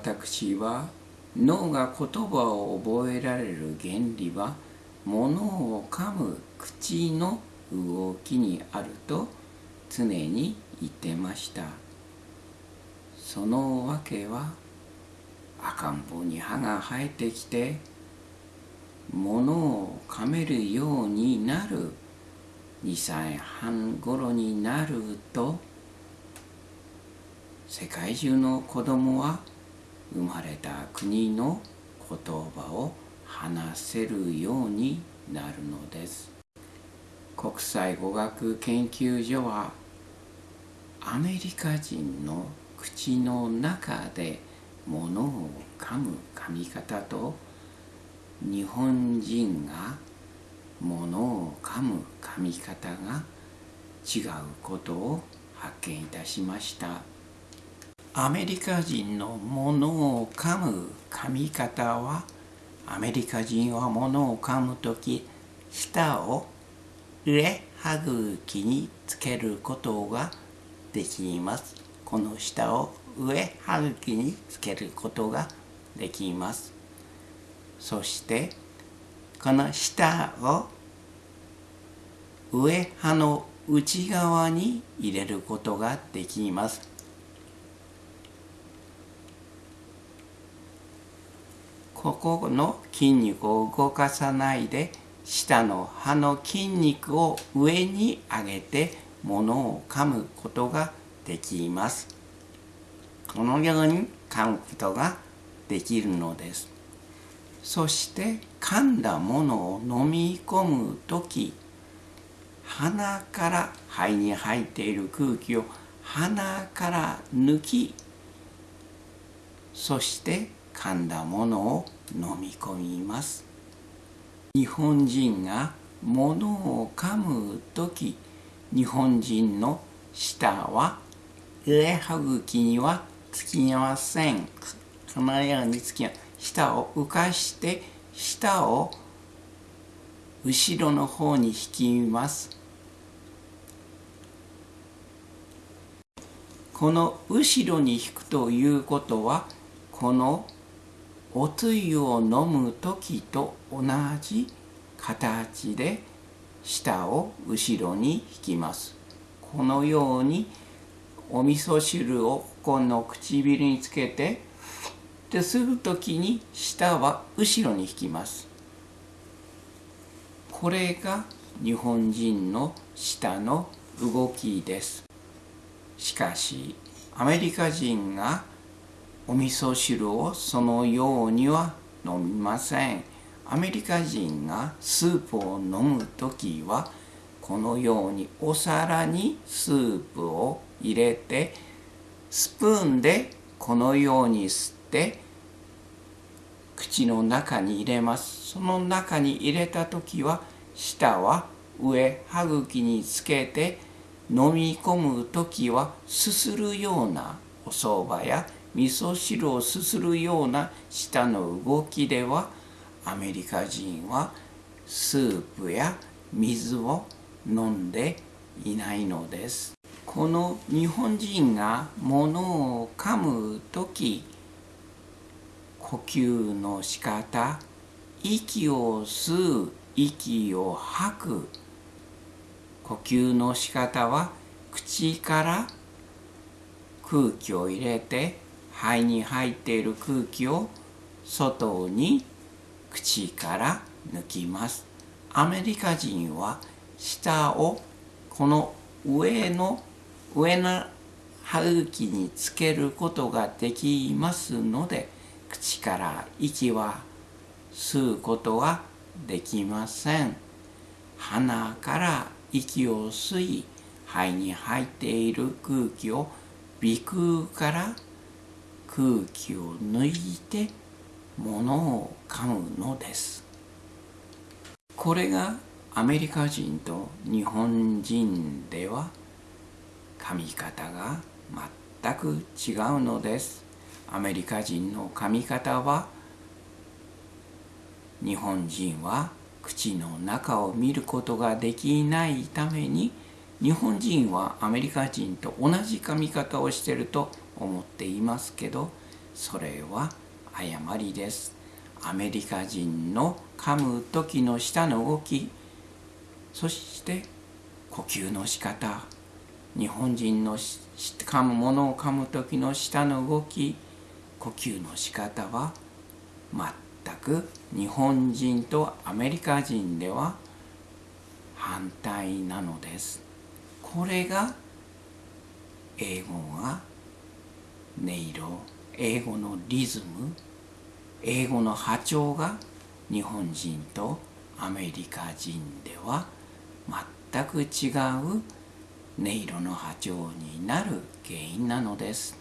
私は脳が言葉を覚えられる原理は物を噛む口の動きにあると常に言ってました。そのわけは赤ん坊に歯が生えてきて物を噛めるようになる2歳半頃になると世界中の子供は生まれた国の言葉を話せるようになるのです。国際語学研究所はアメリカ人の口の中で物を噛む噛み方と日本人が物を噛む噛み方が違うことを発見いたしました。アメリカ人の物を噛む噛み方はアメリカ人は物を噛む時舌を上歯茎につけることができます。この舌を上歯茎につけることができます。そしてこの舌を上歯の内側に入れることができます。ここの筋肉を動かさないで下の歯の筋肉を上に上げて物を噛むことができます。このように噛むことができるのです。そして噛んだものを飲み込む時鼻から肺に入っている空気を鼻から抜きそして噛んだものを飲み込みます。日本人が物を噛む時日本人の舌は上歯茎にはつきません。このようにつき舌を浮かして舌を後ろの方に引きます。この後ろに引くということはこのおつゆを飲む時と同じ形で舌を後ろに引きます。このようにお味噌汁をこの唇につけてでする時に舌は後ろに引きます。これが日本人の舌の動きです。しかしアメリカ人がお味噌汁をそのようには飲みません。アメリカ人がスープを飲む時はこのようにお皿にスープを入れてスプーンでこのように吸って口の中に入れます。その中に入れた時は舌は上歯茎につけて飲み込む時はすするようなお蕎麦や味噌汁をすするような舌の動きではアメリカ人はスープや水を飲んでいないのです。この日本人が物を噛む時呼吸の仕方息を吸う息を吐く呼吸の仕方は口から空気を入れて肺に入っている空気を外に口から抜きます。アメリカ人は舌をこの上の上の歯茎につけることができますので口から息は吸うことはできません。鼻から息を吸い肺に入っている空気を鼻腔から空気を抜いて物を噛むのです。これがアメリカ人と日本人では噛み方が全く違うのです。アメリカ人の噛み方は日本人は口の中を見ることができないために日本人はアメリカ人と同じ噛み方をしていると思っていますけどそれは誤りです。アメリカ人の噛む時の舌の動きそして呼吸の仕方日本人の噛むものを噛む時の舌の動き呼吸の仕方は全く日本人とアメリカ人では反対なのです。これが英語が音色英語のリズム英語の波長が日本人とアメリカ人では全く違う音色の波長になる原因なのです。